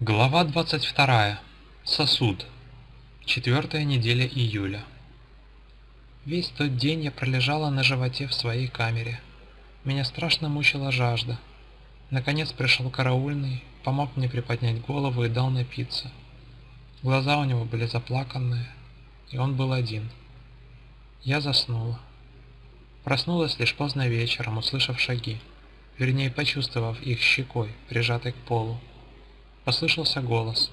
Глава 22. Сосуд. Четвертая неделя июля. Весь тот день я пролежала на животе в своей камере. Меня страшно мучила жажда. Наконец пришел караульный, помог мне приподнять голову и дал напиться. Глаза у него были заплаканные, и он был один. Я заснула. Проснулась лишь поздно вечером, услышав шаги, вернее почувствовав их щекой, прижатой к полу. Послышался голос.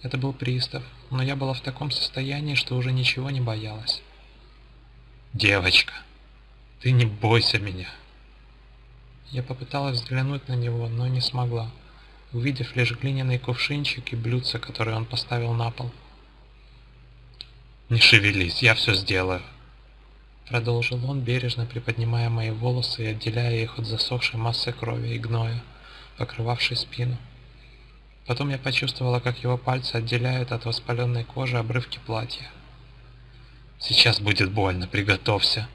Это был пристав, но я была в таком состоянии, что уже ничего не боялась. «Девочка, ты не бойся меня!» Я попыталась взглянуть на него, но не смогла, увидев лишь глиняный кувшинчик и блюдце, которое он поставил на пол. «Не шевелись, я все сделаю!» Продолжил он, бережно приподнимая мои волосы и отделяя их от засохшей массы крови и гноя, покрывавшей спину. Потом я почувствовала, как его пальцы отделяют от воспаленной кожи обрывки платья. «Сейчас будет больно, приготовься.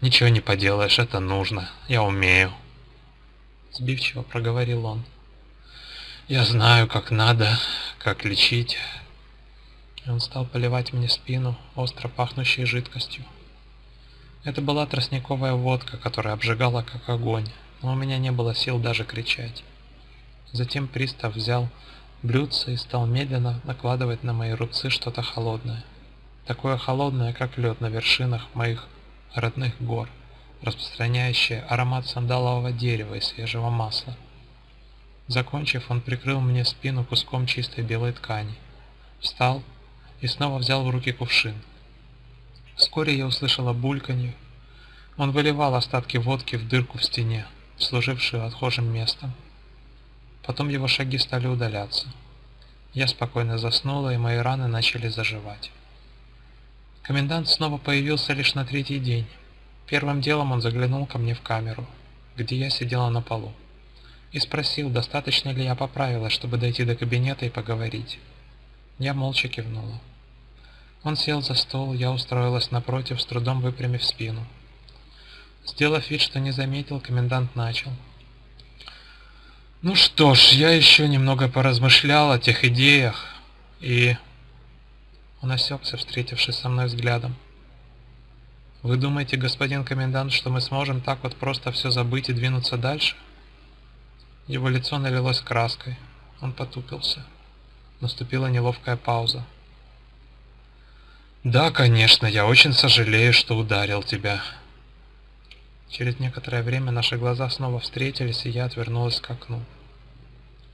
Ничего не поделаешь, это нужно, я умею». Сбивчиво проговорил он. «Я знаю, как надо, как лечить». Он стал поливать мне спину остро пахнущей жидкостью. Это была тростниковая водка, которая обжигала как огонь, но у меня не было сил даже кричать. Затем пристав взял блюдце и стал медленно накладывать на мои руцы что-то холодное. Такое холодное, как лед на вершинах моих родных гор, распространяющее аромат сандалового дерева и свежего масла. Закончив, он прикрыл мне спину куском чистой белой ткани. Встал и снова взял в руки кувшин. Вскоре я услышала бульканье. Он выливал остатки водки в дырку в стене, служившую отхожим местом. Потом его шаги стали удаляться. Я спокойно заснула, и мои раны начали заживать. Комендант снова появился лишь на третий день. Первым делом он заглянул ко мне в камеру, где я сидела на полу, и спросил, достаточно ли я поправилась, чтобы дойти до кабинета и поговорить. Я молча кивнула. Он сел за стол, я устроилась напротив, с трудом выпрямив спину. Сделав вид, что не заметил, комендант начал. Ну что ж, я еще немного поразмышлял о тех идеях, и... Он осекся, встретившись со мной взглядом. Вы думаете, господин комендант, что мы сможем так вот просто все забыть и двинуться дальше? Его лицо налилось краской. Он потупился. Наступила неловкая пауза. Да, конечно, я очень сожалею, что ударил тебя. Через некоторое время наши глаза снова встретились, и я отвернулась к окну.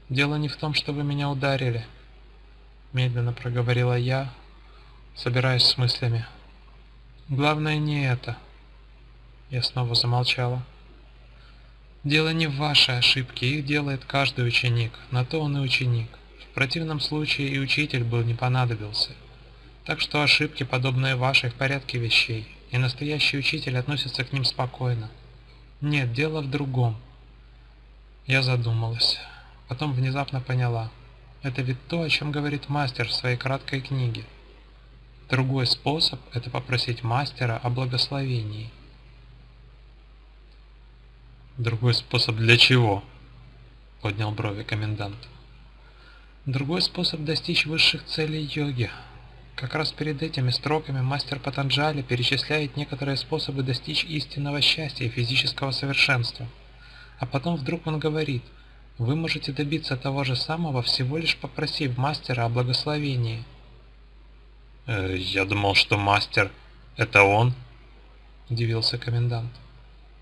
«Дело не в том, что вы меня ударили», — медленно проговорила я, собираясь с мыслями. «Главное не это». Я снова замолчала. «Дело не в вашей ошибке, их делает каждый ученик, на то он и ученик. В противном случае и учитель был не понадобился. Так что ошибки, подобные вашей, в порядке вещей и настоящий учитель относится к ним спокойно. Нет, дело в другом. Я задумалась. Потом внезапно поняла. Это ведь то, о чем говорит мастер в своей краткой книге. Другой способ – это попросить мастера о благословении. Другой способ для чего? Поднял брови комендант. Другой способ достичь высших целей йоги – как раз перед этими строками мастер Патанджали перечисляет некоторые способы достичь истинного счастья и физического совершенства. А потом вдруг он говорит, вы можете добиться того же самого, всего лишь попросив мастера о благословении. «Э, «Я думал, что мастер — это он?» — удивился комендант.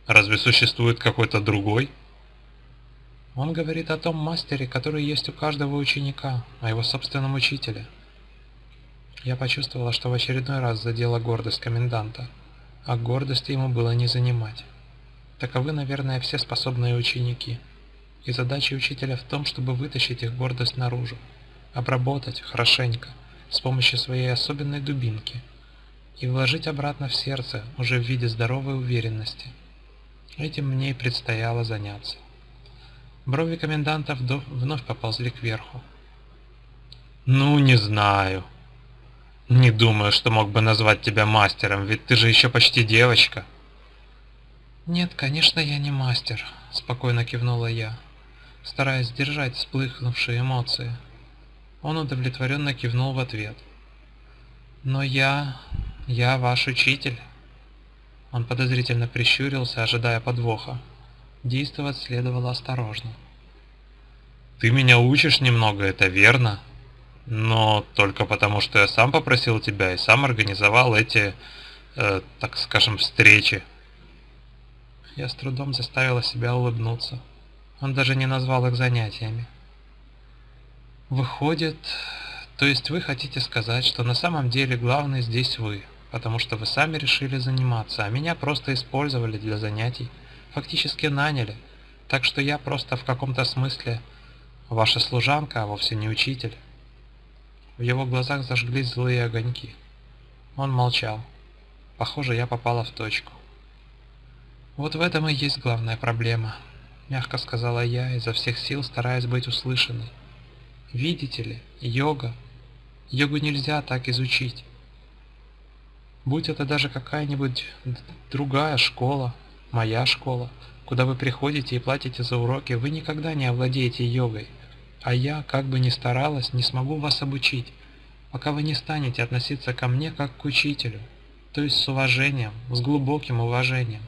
«Разве существует какой-то другой?» Он говорит о том мастере, который есть у каждого ученика, о его собственном учителе. Я почувствовала, что в очередной раз задела гордость коменданта, а гордости ему было не занимать. Таковы, наверное, все способные ученики. И задача учителя в том, чтобы вытащить их гордость наружу, обработать хорошенько, с помощью своей особенной дубинки, и вложить обратно в сердце уже в виде здоровой уверенности. Этим мне и предстояло заняться. Брови коменданта вновь поползли кверху. «Ну, не знаю», Не думаю, что мог бы назвать тебя мастером, ведь ты же еще почти девочка. Нет, конечно, я не мастер, спокойно кивнула я, стараясь сдержать вспыхнувшие эмоции. Он удовлетворенно кивнул в ответ. Но я... я ваш учитель. Он подозрительно прищурился, ожидая подвоха. Действовать следовало осторожно. Ты меня учишь немного, это верно, но только потому, что я сам попросил тебя и сам организовал эти, э, так скажем, встречи. Я с трудом заставила себя улыбнуться. Он даже не назвал их занятиями. Выходит, то есть вы хотите сказать, что на самом деле главный здесь вы, потому что вы сами решили заниматься, а меня просто использовали для занятий, фактически наняли, так что я просто в каком-то смысле ваша служанка, а вовсе не учитель. В его глазах зажглись злые огоньки. Он молчал. Похоже, я попала в точку. Вот в этом и есть главная проблема, мягко сказала я, изо всех сил стараясь быть услышанной. Видите ли, йога. Йогу нельзя так изучить. Будь это даже какая-нибудь другая школа, моя школа, куда вы приходите и платите за уроки, вы никогда не овладеете йогой. А я, как бы ни старалась, не смогу вас обучить, пока вы не станете относиться ко мне как к учителю, то есть с уважением, с глубоким уважением.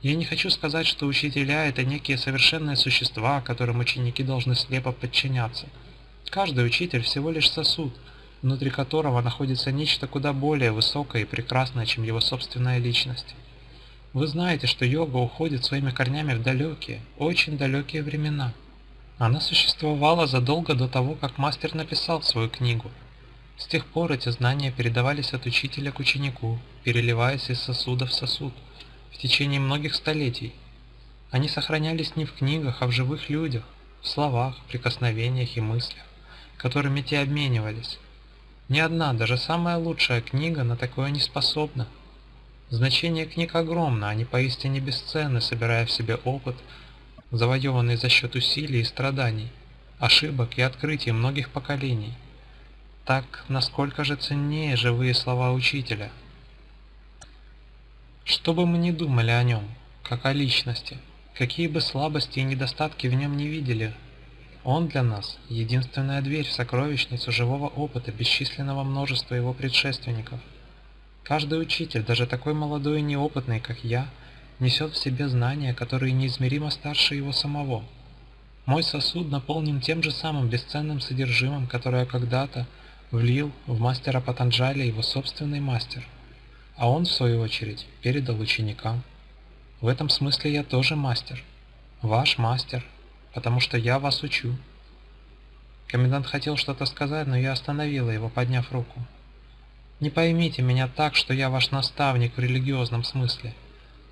Я не хочу сказать, что учителя – это некие совершенные существа, которым ученики должны слепо подчиняться. Каждый учитель всего лишь сосуд, внутри которого находится нечто куда более высокое и прекрасное, чем его собственная личность. Вы знаете, что йога уходит своими корнями в далекие, очень далекие времена – она существовала задолго до того, как мастер написал свою книгу. С тех пор эти знания передавались от учителя к ученику, переливаясь из сосуда в сосуд, в течение многих столетий. Они сохранялись не в книгах, а в живых людях, в словах, прикосновениях и мыслях, которыми те обменивались. Ни одна, даже самая лучшая книга на такое не способна. Значение книг огромно, они поистине бесценны, собирая в себе опыт, завоеванный за счет усилий и страданий, ошибок и открытий многих поколений. Так, насколько же ценнее живые слова учителя? Что бы мы ни думали о нем, как о личности, какие бы слабости и недостатки в нем не видели, он для нас – единственная дверь в сокровищницу живого опыта бесчисленного множества его предшественников. Каждый учитель, даже такой молодой и неопытный, как я – несет в себе знания, которые неизмеримо старше его самого. Мой сосуд наполнен тем же самым бесценным содержимым, которое когда-то влил в мастера Патанджали его собственный мастер, а он, в свою очередь, передал ученикам. В этом смысле я тоже мастер, ваш мастер, потому что я вас учу. Комендант хотел что-то сказать, но я остановила его, подняв руку. Не поймите меня так, что я ваш наставник в религиозном смысле –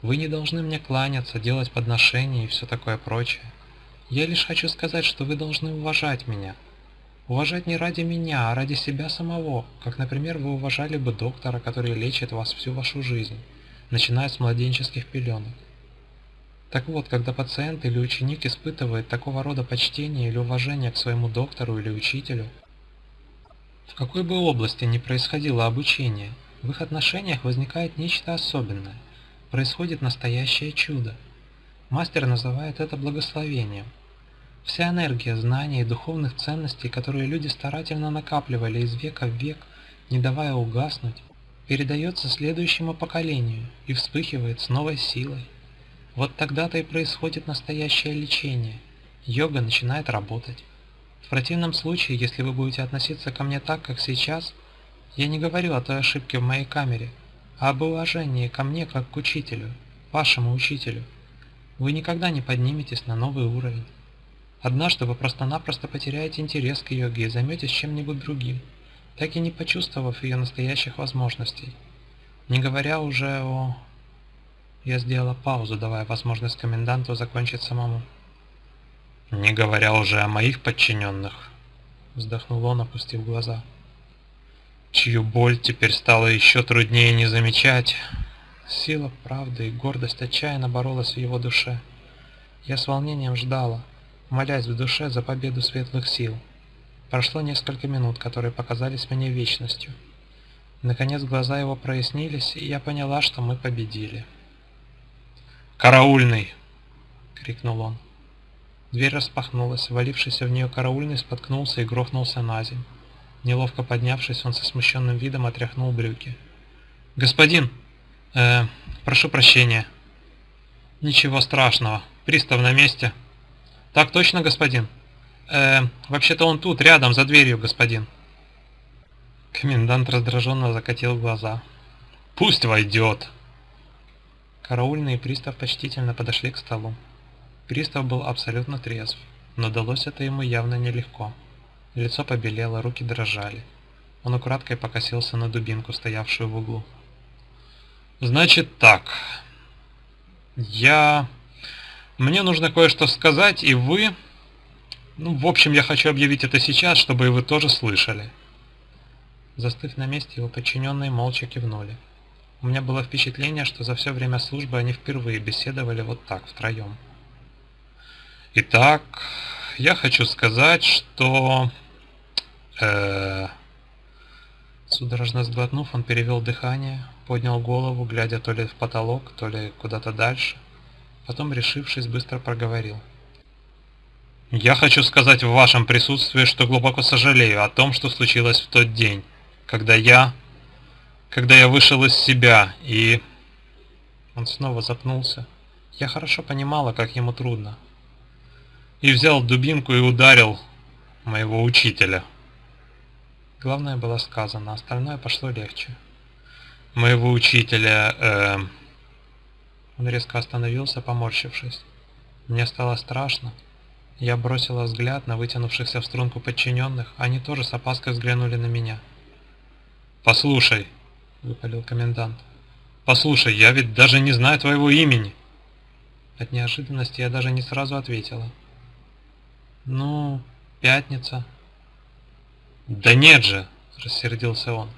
вы не должны мне кланяться, делать подношения и все такое прочее. Я лишь хочу сказать, что вы должны уважать меня. Уважать не ради меня, а ради себя самого, как, например, вы уважали бы доктора, который лечит вас всю вашу жизнь, начиная с младенческих пеленок. Так вот, когда пациент или ученик испытывает такого рода почтение или уважение к своему доктору или учителю, в какой бы области ни происходило обучение, в их отношениях возникает нечто особенное – происходит настоящее чудо. Мастер называет это благословением. Вся энергия знаний и духовных ценностей, которые люди старательно накапливали из века в век, не давая угаснуть, передается следующему поколению и вспыхивает с новой силой. Вот тогда-то и происходит настоящее лечение. Йога начинает работать. В противном случае, если вы будете относиться ко мне так, как сейчас, я не говорю о той ошибке в моей камере – об уважении ко мне как к учителю, вашему учителю. Вы никогда не подниметесь на новый уровень. Однажды вы просто-напросто потеряете интерес к йоге и займетесь чем-нибудь другим, так и не почувствовав ее настоящих возможностей. Не говоря уже о... Я сделала паузу, давая возможность коменданту закончить самому. «Не говоря уже о моих подчиненных», — вздохнул он, опустив глаза чью боль теперь стало еще труднее не замечать. Сила правды и гордость отчаянно боролась в его душе. Я с волнением ждала, молясь в душе за победу светлых сил. Прошло несколько минут, которые показались мне вечностью. Наконец глаза его прояснились, и я поняла, что мы победили. «Караульный!» — крикнул он. Дверь распахнулась, валившийся в нее караульный споткнулся и грохнулся на землю. Неловко поднявшись, он со смущенным видом отряхнул брюки. «Господин! Э, прошу прощения!» «Ничего страшного. Пристав на месте». «Так точно, господин?» «Э, вообще-то он тут, рядом, за дверью, господин». Комендант раздраженно закатил глаза. «Пусть войдет!» Караульный и пристав почтительно подошли к столу. Пристав был абсолютно трезв, но далось это ему явно нелегко. Лицо побелело, руки дрожали. Он украдкой покосился на дубинку, стоявшую в углу. «Значит так. Я... Мне нужно кое-что сказать, и вы... Ну, в общем, я хочу объявить это сейчас, чтобы и вы тоже слышали». Застыв на месте, его подчиненные молча кивнули. У меня было впечатление, что за все время службы они впервые беседовали вот так, втроем. Итак, я хочу сказать, что... Э... Судорожно сглотнув, он перевел дыхание, поднял голову, глядя то ли в потолок, то ли куда-то дальше. Потом, решившись, быстро проговорил. «Я хочу сказать в вашем присутствии, что глубоко сожалею о том, что случилось в тот день когда я... Когда я вышел из себя и... Он снова запнулся. Я хорошо понимала, как ему трудно. И взял дубинку и ударил моего учителя. Главное было сказано, остальное пошло легче. Моего учителя... Э... Он резко остановился, поморщившись. Мне стало страшно. Я бросила взгляд на вытянувшихся в струнку подчиненных, они тоже с опаской взглянули на меня. «Послушай», — выпалил комендант, — «послушай, я ведь даже не знаю твоего имени». От неожиданности я даже не сразу ответила. «Ну, пятница». «Да нет же!» — рассердился он.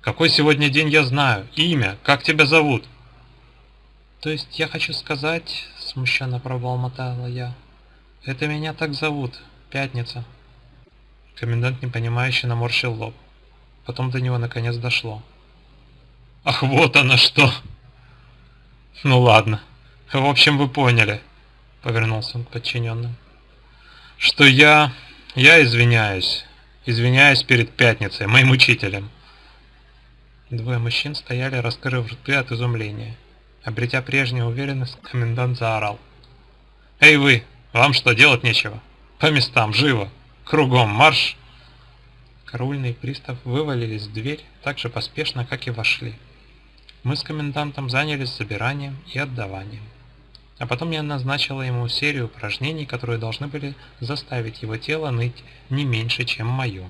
«Какой сегодня день я знаю? Имя? Как тебя зовут?» «То есть я хочу сказать...» — смущенно пробормотала я. «Это меня так зовут. Пятница». Комендант непонимающе наморщил лоб. Потом до него наконец дошло. «Ах, вот оно что!» «Ну ладно. В общем, вы поняли», — повернулся он к подчиненным. «Что я... я извиняюсь. Извиняюсь перед Пятницей, моим учителем». Двое мужчин стояли, раскрыв рты от изумления. Обретя прежнюю уверенность, комендант заорал. «Эй вы, вам что, делать нечего? По местам, живо! Кругом марш!» Караульный пристав вывалились в дверь так же поспешно, как и вошли. Мы с комендантом занялись собиранием и отдаванием. А потом я назначила ему серию упражнений, которые должны были заставить его тело ныть не меньше, чем мое.